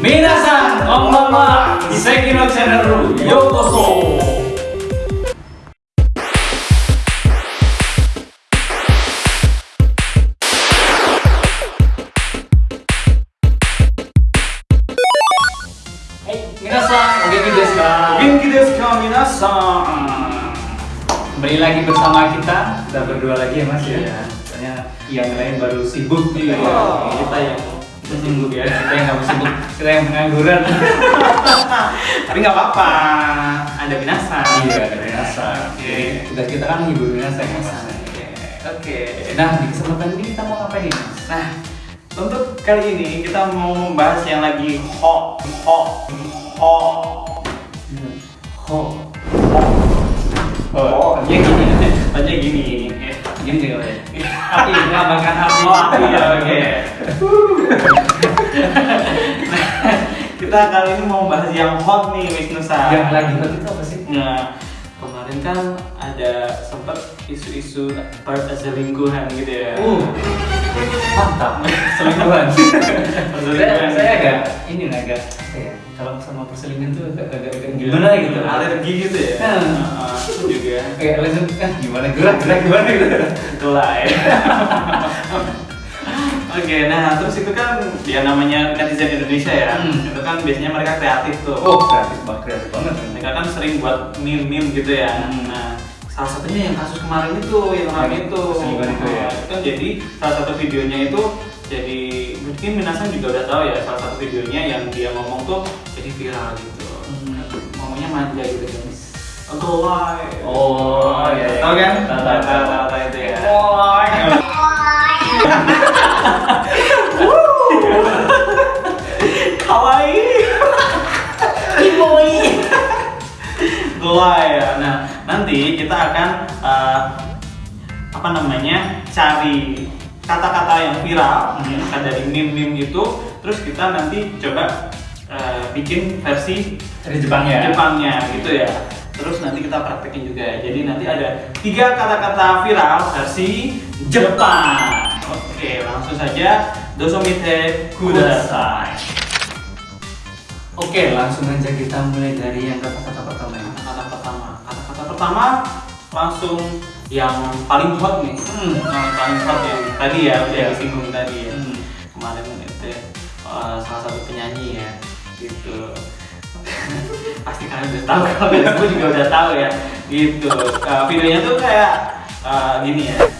Minasan, konbanwa, Iseki no Channel Yokoso. Hey, minasan, oke desu ka? Genki desu ka minasan? Kembali lagi bersama kita, kita berdua lagi ya mas ya. Soalnya yang lain baru sibuk nih. Iya. Kita yang sibuk ya, kita yang nggak sibuk, kita yang pengangguran. Tapi nggak apa-apa, ada minasan. Iya, ada minasan. Oke. Tugas kita kan menghibur minasan ya mas. Oke. Nah, di kesempatan ini kita mau ngapain nih? Nah, untuk kali ini kita mau membahas yang lagi hot, hot, hot. Ho, Oh, ya gini, aja gini. gini ya. Api, melambangkan. Oh, api ya, oke. Nah, kita kali ini mau bahas yang hot nih, Wisnu Sa. Yang lagi hot itu apa sih? Nah, kemarin kan ada sempat isu-isu perselingkuhan gitu ya. Uh, mantap, selingkuhan. saya, saya agak ini lah, agak ya? Kalau sama perselingkuhan tuh agak agak, agak gimana gitu? Alergi gitu ya. Hmm. Heeh, itu juga. Kayak langsung kan gimana gerak gerak gimana gitu? Itulah ya. Oke, nah terus itu kan dia namanya netizen Indonesia ya. Hmm. Itu kan biasanya mereka kreatif tuh. Oh, kreatif banget, kreatif banget. Mereka kan sering buat meme-meme gitu ya. Hmm. Nah, salah satunya yang kasus kemarin itu yang ramai itu. Itu ya. Nah, itu kan jadi salah satu videonya itu jadi mungkin Minasan juga udah tahu ya salah satu videonya yang dia ngomong tuh jadi viral gitu. Hmm. Ngomongnya manja gitu guys. Golai. Oh, iya, iya. Tahu kan? Tahu, tahu, tahu. Ya. Ya. Nah, nanti kita akan eh, apa namanya? cari kata-kata yang viral yang dari meme-meme itu terus kita nanti coba eh, bikin versi Dari Jepangnya. Jepangnya gitu ya. Terus nanti kita praktekin juga. Jadi nanti ada tiga kata-kata viral versi Jepang. Oke, langsung saja dosomite kudasai. Oke, langsung aja kita mulai dari yang kata-kata pertama ya. Kata pertama, kata-kata pertama langsung yang paling hot nih. Hmm. Yang paling hot yang tadi ya, udah Iya. disinggung tadi ya. Hmm. Kemarin itu eh, salah satu penyanyi ya, gitu. Pasti kalian udah tahu, kalau gue juga udah tahu ya, gitu. Eh, videonya tuh kayak eh, gini ya.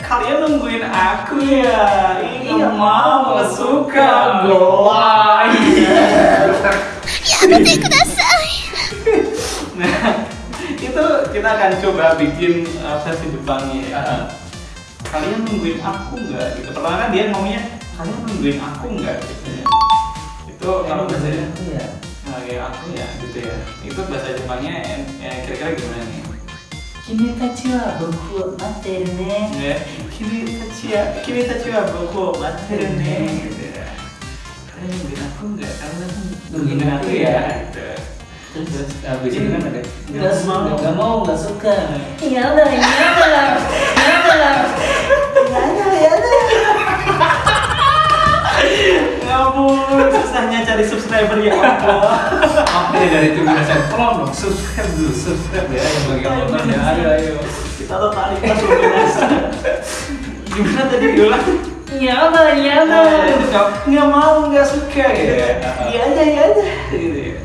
kalian nungguin aku ya? Nggak mau nggak suka golai nah itu kita akan coba bikin eh, versi Jepangnya ya. kalian nungguin aku nggak? Gitu. Pertama kan dia ngomongnya kalian nungguin aku nggak? Gitu ya. Itu kalau bahasa ya. Nah, kayak aku ya gitu ya. Itu bahasa Jepangnya eh, kira-kira gimana nih? Kimi tachi wa boku wo matteru ne. Ya, kimi tachi ya, kimi tachi wa boku wo matteru ne gitu ya. Kalian nungguin aku nggak? Kalian aku Nungguin aku ya. Gitu. Terus habis itu kan ada Nggak mau. nggak mau nggak suka. Ya udah, subscriber ya Allah. Oke dari itu saya tolong dong subscribe dulu subscribe ya yang bagi yang nonton ya ayo ayo. Kita totalitas luminasa. Gimana tadi Nah, udah. itu nggak mau nggak suka gitu ya. Iya aja iya aja gitu ya.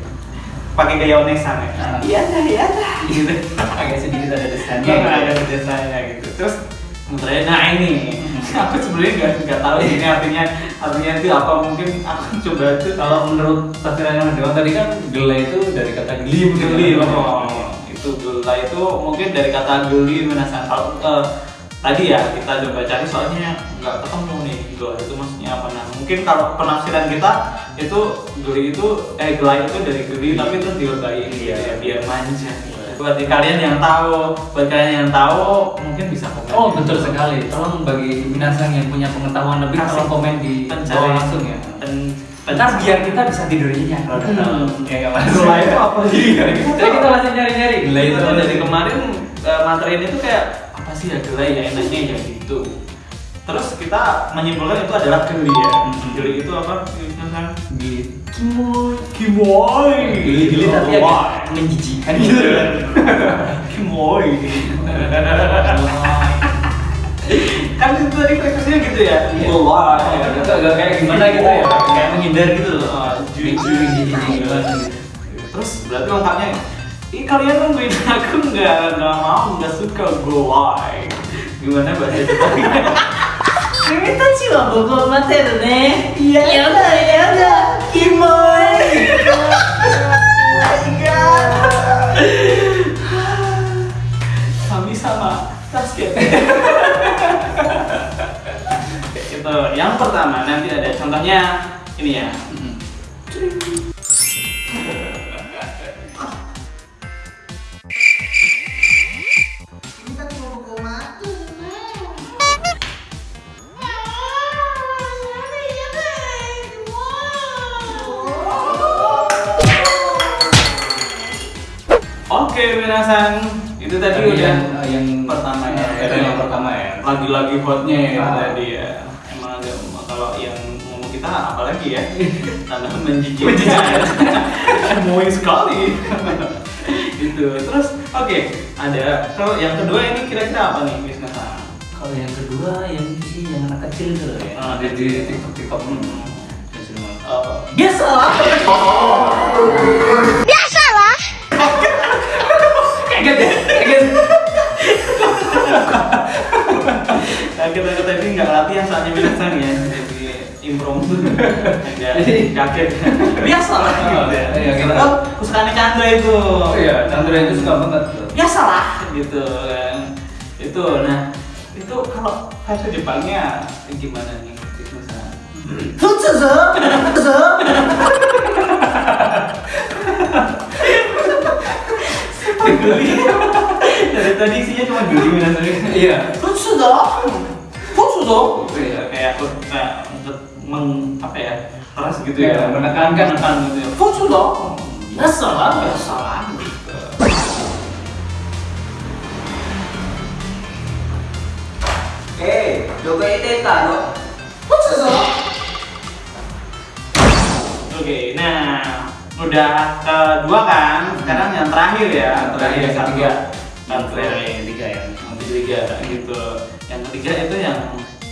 Pakai gaya onesan ya. Iya aja iya aja gitu. Agak sedikit ada desainnya. Iya ada desanya gitu. Terus nah ini. Aku sebenarnya nggak nggak tahu ini artinya artinya itu apa. Mungkin aku coba itu Kalau menurut tafsirannya Mas Dewan tadi kan gela itu dari kata geli geli begitu kan? loh itu gela itu mungkin dari kata geli menasan kalau eh, tadi ya kita coba cari soalnya nggak ketemu nih gelai itu maksudnya apa. Nah mungkin kalau penafsiran kita itu geli itu eh gelai itu dari geli tapi itu dilebayin gitu ya biar manja buat kalian yang tahu buat kalian yang tahu mungkin bisa komen Oh betul sekali. Tolong bagi minasang yang punya pengetahuan lebih Kasih tolong komen di bawah langsung ya. pen, Ntar biar kita bisa tidur nyenyak kalau udah tahu. Hmm. Ya nggak mas. Gelai itu apa sih? Jadi kita masih nyari-nyari. Gelai itu dari kemarin eh, materinya itu kayak apa sih ya gelai ya enaknya ya gitu terus kita menyimpulkan itu adalah geli ya geli itu apa kan Gili. kimoy kimoy Gili-gili tapi agak menjijikan gitu. kimoy kan itu tadi konteksnya gitu ya Iya. Wah, Itu agak kayak gimana gitu ya? Kayak menghindar gitu loh. Ah, gitu. Terus berarti lengkapnya Ih kalian nungguin aku nggak nggak mau nggak suka golai gimana bahasa Jepangnya? 君たちは僕を待てるねやだやだキモい Kami sama basket. itu yang pertama nanti ada contohnya ini ya. Oke, minasan itu tadi Tadi udah yang yang pertama ya. Itu yang pertama ya. Lagi-lagi hotnya ya Ah. tadi ya. Emang ada kalau yang ngomong kita apalagi ya? Karena menjijikkan. Menjijikkan. Moi sekali. itu. Terus oke, ada kalau yang kedua ini kira-kira apa nih, Miss Nasa? Kalau yang kedua yang sih yang anak kecil itu loh ya. Ah, di TikTok TikTok. Hmm. Oh. Biasalah Biasalah. ya, yakin. biasa lah. Ya, iya, gitu. oh kesukaannya Chandra itu. Oh, iya Chandra itu suka banget biasa lah. Gitu kan. Itu nah itu kalau bahasa Jepangnya eh, gimana nih misalnya geli. Dari tadi isinya cuma geli benar iya. Sudah Iya, kayak aku kayak untuk meng apa ya keras gitu ya, ya. menekankan akan gitu ya kok sudah biasa lah biasa lah gitu. Eh, dogo itu tano. Kok sudah? Oke, nah udah kedua kan, sekarang yang terakhir ya, terakhir yang ketiga, dan terakhir yang ketiga ya, yang ketiga gitu, yang ketiga itu yang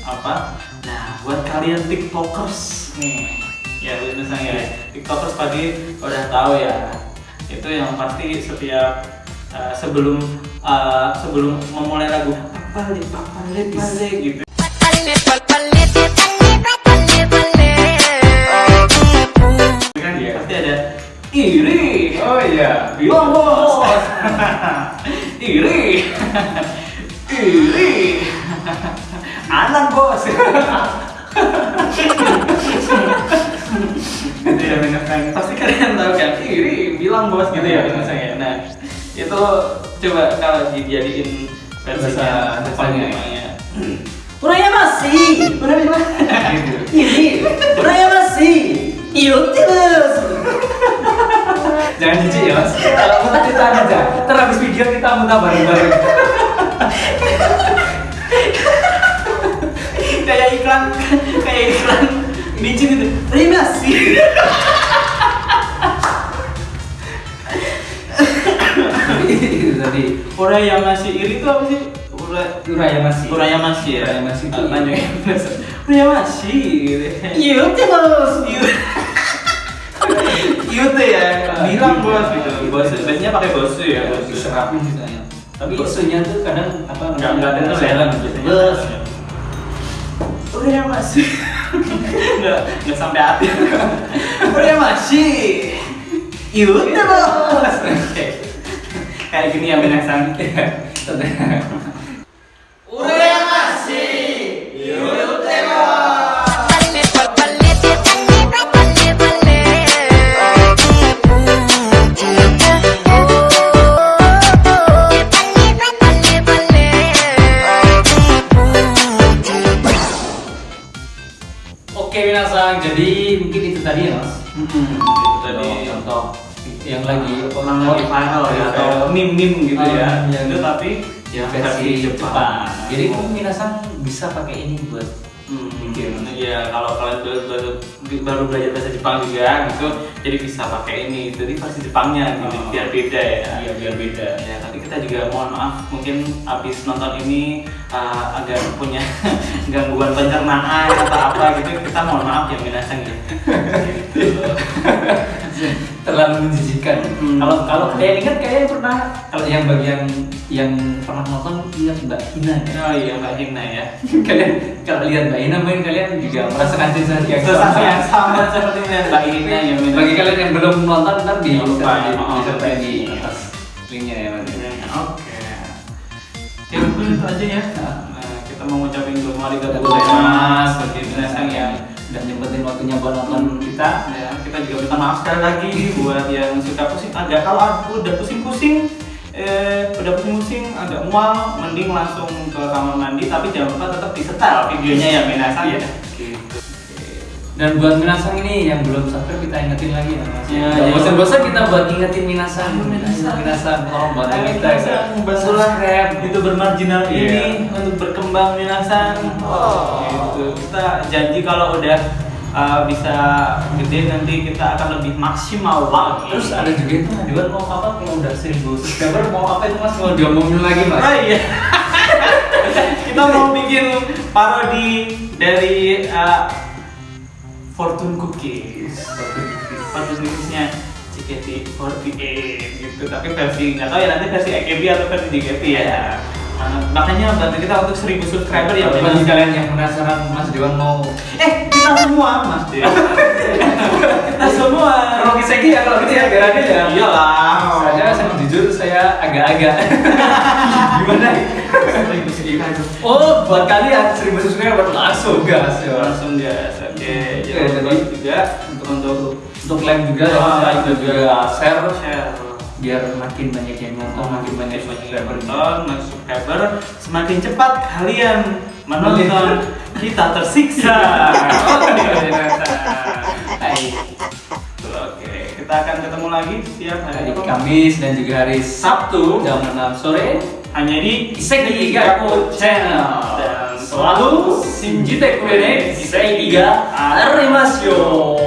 apa? Nah buat kalian tiktokers nih ya misalnya ya tiktokers pasti udah tahu ya. Itu yang pasti setiap uh, sebelum uh, sebelum memulai lagu papale papale pale gitu. Kan pasti ada iri Oh iya. bilang bos iri iri anak bos. Gitu ya menyenangkan pasti kalian tahu kan? Iri bilang bos gitu ya misalnya nah itu coba kalau dijadiin versinya Bahasa depannya. ya. Urayamashi Gitu. Ini. Urayamashi Iyotte desu Jangan jijik ya mas. Kalau kita aja. Ntar habis video kita muntah bareng-bareng. kayak iklan kayak iklan micin itu. Urayamashi Itu tadi. orang yang masih iri itu apa sih? Ura Uraya masih. Uraya masih ya? Urayamashi itu Ah, panjangnya Uraya masih gitu Iyotte desu Yute ya. Bilang bos gitu. Bos biasanya pakai bosu ya bosu Serapin misalnya. Tapi isunya tuh kadang apa? nggak nggak dengar ya? Jalan biasanya. Bos. Uraya masih. Nggak nggak sampai hati. Uraya masih. Yute bos kayak gini ya minasan Iya. Urayamashi tadi ya mas. Mm-mm, itu tadi contoh yang lagi orang lagi viral ya atau meme-meme gitu ya. Ah, yang Itu tapi ya versi Jepang. Jadi mungkin minasan bisa pakai ini buat Hmm. Iya, kalau kalian baru, baru, baru belajar bahasa Jepang juga gitu, jadi bisa pakai ini. Jadi versi Jepangnya gitu, Oh. biar beda ya. Iya, biar beda. Ya, tapi kita juga mohon maaf, mungkin habis nonton ini uh, agak punya gangguan pencernaan atau apa gitu, kita mohon maaf ya minasan gitu. gitu. Terlalu menjijikan. Hmm. Kalau kalau kalian ingat kalian pernah kalau yang bagian yang pernah nonton ingat Mbak Ina ya? Oh iya Mbak Hina ya. kalian kalau lihat Mbak Ina main kalian juga merasakan sensasi yang sama. yang sama seperti Mbak Hina ya. Minasan. Bagi kalian yang belum nonton ntar di lupa ya, di- oh, di iya. atas linknya ya Mas. Oke. Ya mungkin itu aja ya. Nah. Nah, kita mau ngucapin doa Terima gozaimasu kasih bagi yang udah nyempetin waktunya buat nonton kita. ya, kita juga minta maaf sekali lagi buat yang suka pusing. Agak kalau aku udah pusing-pusing eh udah pusing-pusing agak mual mending langsung ke kamar mandi tapi jangan lupa tetap disetel videonya ya minasan ya Dan buat Minasang ini yang belum subscribe kita ingetin lagi ya Mas. Ya, ya. bosan-bosan kita buat ingetin Minasang. Ayo, Minasang. Minasang tolong bantu Ayo, kita. Bantulah subscribe. itu bermarginal Iya. ini untuk berkembang minasan Oh. gitu kita janji kalau udah uh, bisa gede nanti kita akan lebih maksimal lagi Terus ada juga itu Nadiwan mau apa kalau udah 1000 subscriber mau apa itu Mas mau diomongin lagi Mas? Oh iya. kita mau bikin parodi dari uh, Fortune Cookies. Fortune Cookiesnya JKT48 gitu. Tapi versi nggak tahu ya nanti versi AKB atau versi JKT ya. Uh, makanya bantu kita untuk 1000 subscriber ya. Bagi kalian yang penasaran Mas Dewan mau Eh kita semua Mas Dew. kita semua. Rocky Segi ya kalau gitu ya adil ya. Iyalah. Jujur saya agak-agak. Gimana? Seribu. Oh buat kalian 1000 subscriber langsung. Gas ya. langsung gas oke lupa jadi- juga untuk untuk Untuk like juga ya, like juga. share. Share. Biar makin banyak yang nonton, makin banyak subscriber. nonton banyak subscriber semakin cepat kalian menonton. Kita tersiksa ketemu lagi setiap hari Hari Kamis dan juga hari Sabtu jam 6 sore. Hanya di Iseki Gaku Channel. Dan selalu Shinjite Kurene Iseki Ga Arimasyo